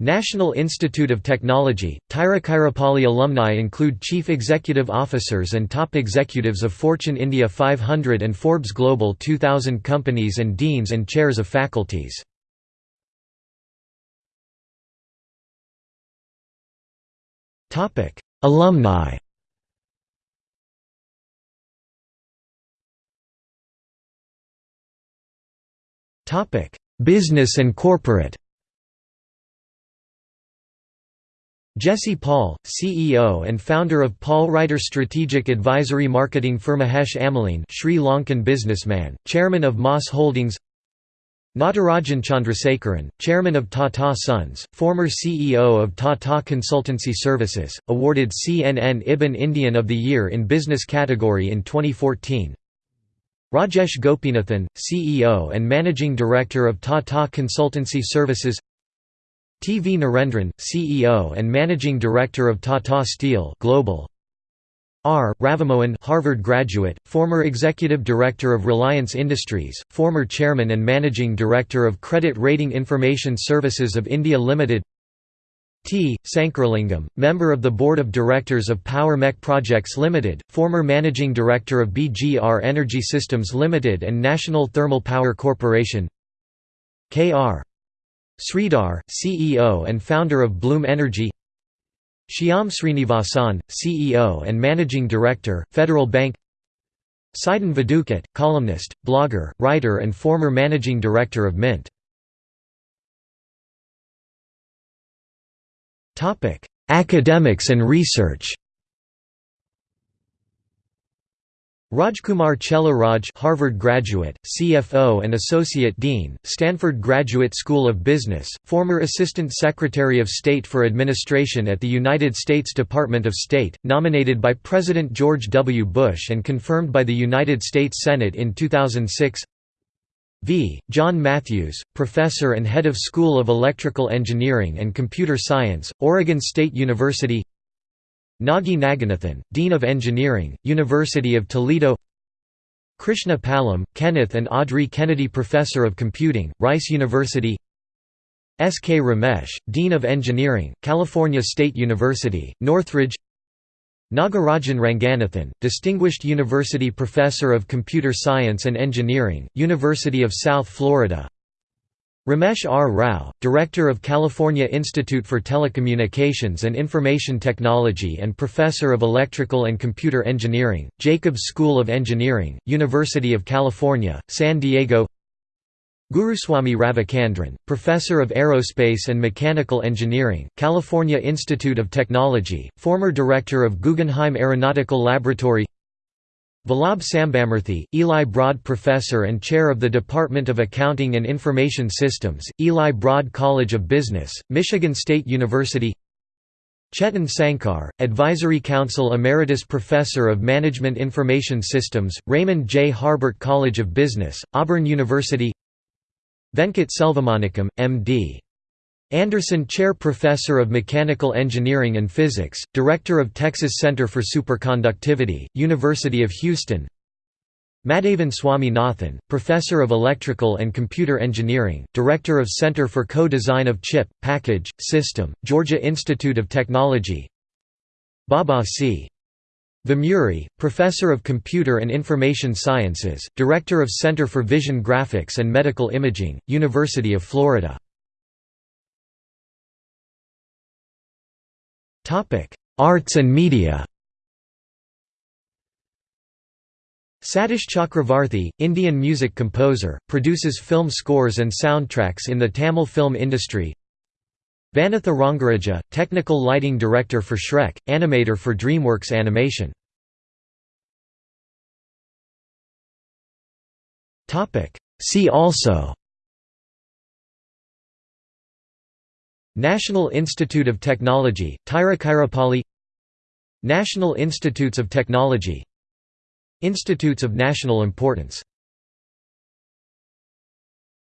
National Institute of Technology, Tiruchirappalli alumni include chief executive officers and top executives of Fortune India 500 and Forbes Global 2000 companies and deans and chairs of faculties. Alumni Business and corporate Jessie Paul, CEO and founder of Paul Writer Strategic Advisory Marketing firm Mahesh Amalean Sri Lankan businessman, chairman of MAS Holdings. Natarajan Chandrasekaran, chairman of Tata Sons, former CEO of Tata Consultancy Services, awarded CNN IBN Indian of the Year in Business category in 2014 Rajesh Gopinathan, CEO and Managing Director of Tata Consultancy Services T. V. Narendran, CEO and Managing Director of Tata Steel Global. R. Ravimohan Harvard graduate, former Executive Director of Reliance Industries, former Chairman and Managing Director of Credit Rating Information Services of India Limited T. Sankaralingam, member of the Board of Directors of Power Mech Projects Limited, former Managing Director of BGR Energy Systems Limited and National Thermal Power Corporation K.R. Sridhar, CEO and founder of Bloom Energy Shyam Srinivasan, CEO and Managing Director, Federal Bank Sidin Vadukut, columnist, blogger, writer and former Managing Director of Mint. Academics and research Rajkumar Chella Harvard graduate, CFO and Associate Dean, Stanford Graduate School of Business, former Assistant Secretary of State for Administration at the United States Department of State, nominated by President George W. Bush and confirmed by the United States Senate in 2006 V. John Matthews, Professor and Head of School of Electrical Engineering and Computer Science, Oregon State University Nagi Naganathan, Dean of Engineering, University of Toledo Krishna Palem, Kenneth and Audrey Kennedy Professor of Computing, Rice University S. K. Ramesh, Dean of Engineering, California State University, Northridge Nagarajan Ranganathan, Distinguished University Professor of Computer Science and Engineering, University of South Florida Ramesh R. Rao, Director of California Institute for Telecommunications and Information Technology and Professor of Electrical and Computer Engineering, Jacobs School of Engineering, University of California, San Diego Guruswamy Ravichandran, Professor of Aerospace and Mechanical Engineering, California Institute of Technology, former Director of Guggenheim Aeronautical Laboratory Vallabh Sambamurthy, Eli Broad Professor and Chair of the Department of Accounting and Information Systems, Eli Broad College of Business, Michigan State University Chetan Sankar, Advisory Council Emeritus Professor of Management Information Systems, Raymond J. Harbert College of Business, Auburn University Venkat Selvamanickam, M.D. Anderson Chair Professor of Mechanical Engineering and Physics, Director of Texas Center for Superconductivity, University of Houston. Madhavan Swaminathan, Professor of Electrical and Computer Engineering, Director of Center for Co-Design of Chip, Package, System, Georgia Institute of Technology. Baba C. Vemuri, Professor of Computer and Information Sciences, Director of Center for Vision Graphics and Medical Imaging, University of Florida Arts and media. Satish Chakravarthy, Indian music composer, produces film scores and soundtracks in the Tamil film industry. Vanitha Rangaraju, technical lighting director for Shrek, animator for DreamWorks Animation. See also National Institute of Technology, Tiruchirappalli National Institutes of Technology Institutes of National Importance